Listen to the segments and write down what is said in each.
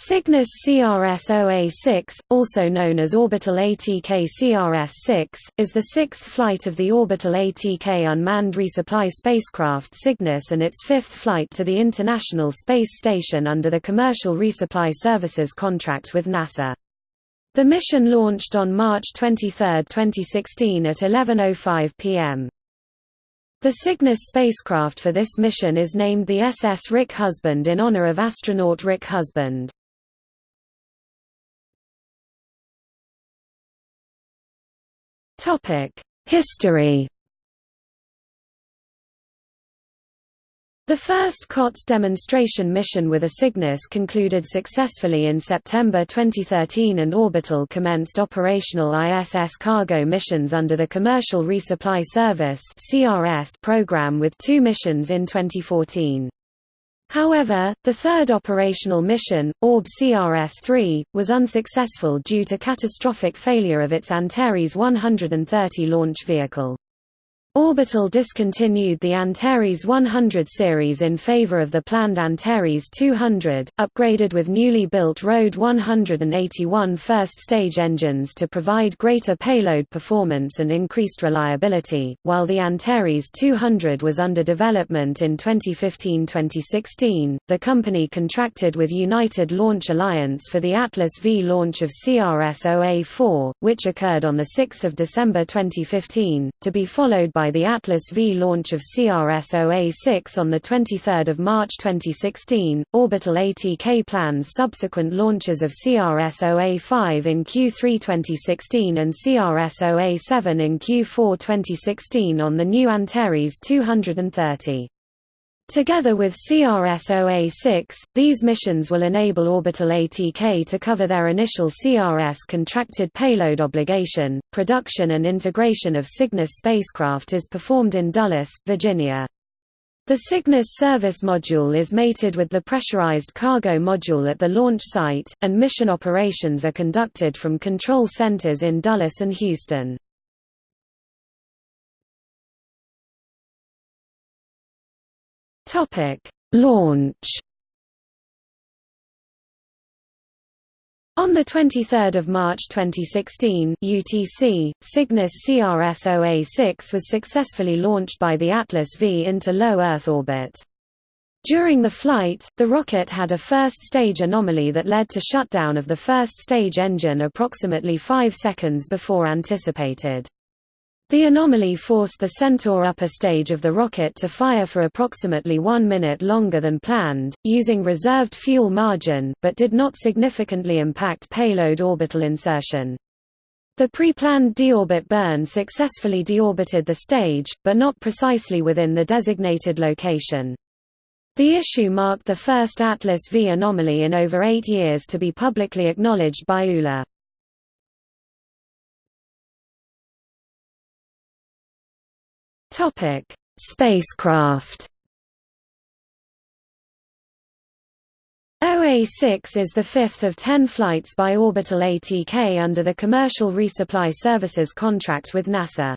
Cygnus CRS-OA6, also known as Orbital ATK CRS-6, is the sixth flight of the Orbital ATK unmanned resupply spacecraft Cygnus and its fifth flight to the International Space Station under the Commercial Resupply Services contract with NASA. The mission launched on March 23, 2016 at 11.05 p.m. The Cygnus spacecraft for this mission is named the SS Rick Husband in honor of astronaut Rick Husband. History The first COTS demonstration mission with a Cygnus concluded successfully in September 2013 and Orbital commenced operational ISS cargo missions under the Commercial Resupply Service program with two missions in 2014. However, the third operational mission, Orb CRS-3, was unsuccessful due to catastrophic failure of its Antares 130 launch vehicle. Orbital discontinued the Antares 100 series in favor of the planned Antares 200, upgraded with newly built RD 181 first-stage engines to provide greater payload performance and increased reliability, while the Antares 200 was under development in 2015-2016. The company contracted with United Launch Alliance for the Atlas V launch of CRS-OA4, which occurred on 6 December 2015, to be followed by by the Atlas V launch of CRS-OA6 on 23 March 2016. Orbital ATK plans subsequent launches of CRS-OA5 in Q3 2016 and CRS-OA7 in Q4 2016 on the new Antares 230. Together with CRS-OA6, these missions will enable Orbital ATK to cover their initial CRS contracted payload obligation. Production and integration of Cygnus spacecraft is performed in Dulles, Virginia. The Cygnus service module is mated with the pressurized cargo module at the launch site, and mission operations are conducted from control centers in Dulles and Houston. Topic: Launch. On 23 March 2016 UTC, Cygnus CRS-OA6 was successfully launched by the Atlas V into low Earth orbit. During the flight, the rocket had a first-stage anomaly that led to shutdown of the first-stage engine approximately 5 seconds before anticipated. The anomaly forced the Centaur upper stage of the rocket to fire for approximately one minute longer than planned, using reserved fuel margin, but did not significantly impact payload orbital insertion. The pre-planned deorbit burn successfully deorbited the stage, but not precisely within the designated location. The issue marked the first Atlas V anomaly in over eight years to be publicly acknowledged by ULA. Topic: Spacecraft. OA-6 is the fifth of ten flights by Orbital ATK under the Commercial Resupply Services contract with NASA.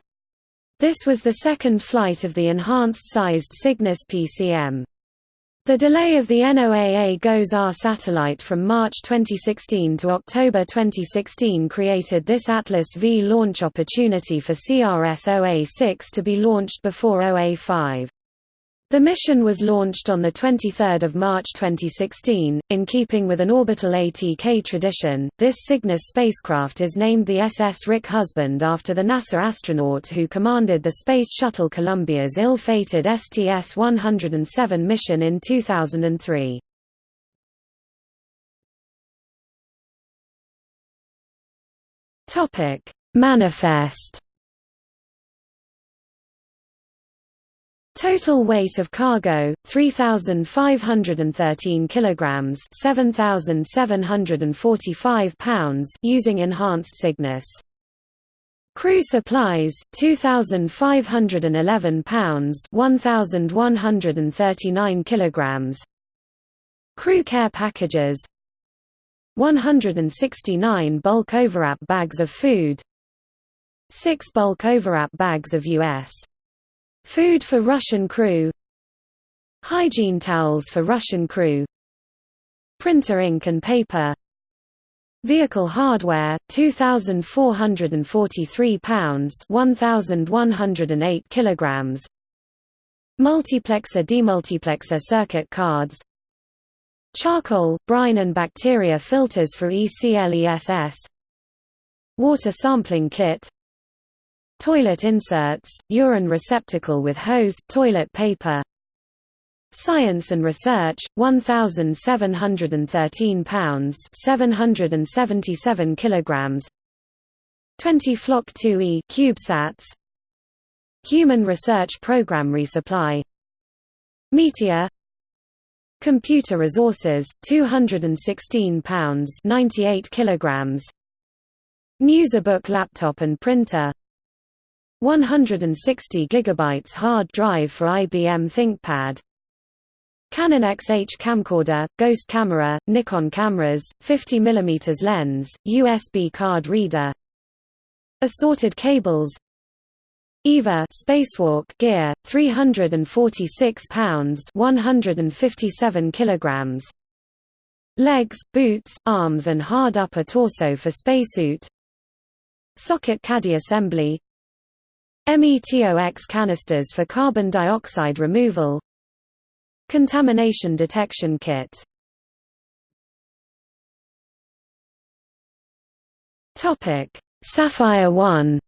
This was the second flight of the enhanced-sized Cygnus PCM. The delay of the NOAA GOES-R satellite from March 2016 to October 2016 created this Atlas V launch opportunity for CRS-OA6 to be launched before OA5. The mission was launched on 23 March 2016. In keeping with an orbital ATK tradition, this Cygnus spacecraft is named the SS Rick Husband after the NASA astronaut who commanded the Space Shuttle Columbia's ill-fated STS-107 mission in 2003. Manifest Total weight of cargo 3513 kilograms 7745 pounds using enhanced Cygnus Crew supplies 2511 pounds 1139 kilograms. Crew care packages 169 bulk overwrap bags of food 6 bulk overwrap bags of US Food for Russian crew. Hygiene towels for Russian crew. Printer ink and paper. Vehicle hardware 2443 pounds 1108 kilograms. Multiplexer demultiplexer circuit cards. Charcoal, brine and bacteria filters for ECLSS Water sampling kit Toilet inserts, urine receptacle with hose, toilet paper. Science and Research, 1,713 pounds 777 kilograms. 20 Flock 2E CubeSats. Human Research Program Resupply. Meteor. Computer Resources, 216 pounds 98 kilograms. Newsabook laptop and printer 160 gigabytes hard drive for IBM ThinkPad. Canon XH camcorder, ghost camera, Nikon cameras, 50 mm lens, USB card reader. Assorted cables. EVA spacewalk gear 346 pounds 157 kilograms. Legs, boots, arms and hard upper torso for spacesuit. Socket caddy assembly METOX canisters for carbon dioxide removal Contamination detection kit Topic. Saffire 1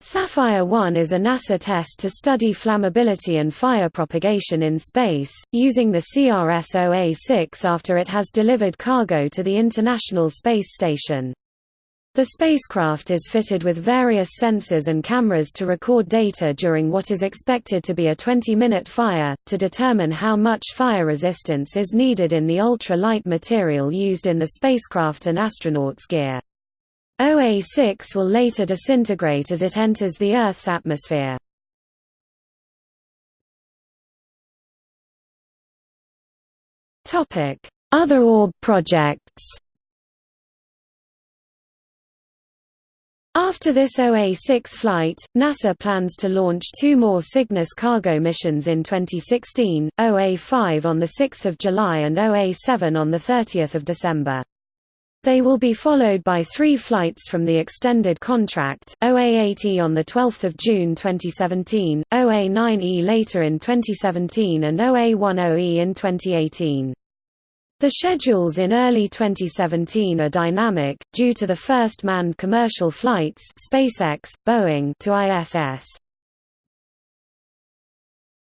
Saffire 1 is a NASA test to study flammability and fire propagation in space, using the CRS-OA-6 after it has delivered cargo to the International Space Station. The spacecraft is fitted with various sensors and cameras to record data during what is expected to be a 20-minute fire, to determine how much fire resistance is needed in the ultra-light material used in the spacecraft and astronauts' gear. OA6 will later disintegrate as it enters the Earth's atmosphere. Other orb projects After this OA-6 flight, NASA plans to launch two more Cygnus cargo missions in 2016, OA-5 on 6 July and OA-7 on 30 December. They will be followed by three flights from the extended contract, OA-8E on 12 June 2017, OA-9E later in 2017 and OA-10E in 2018. The schedules in early 2017 are dynamic, due to the first manned commercial flights SpaceX, Boeing to ISS.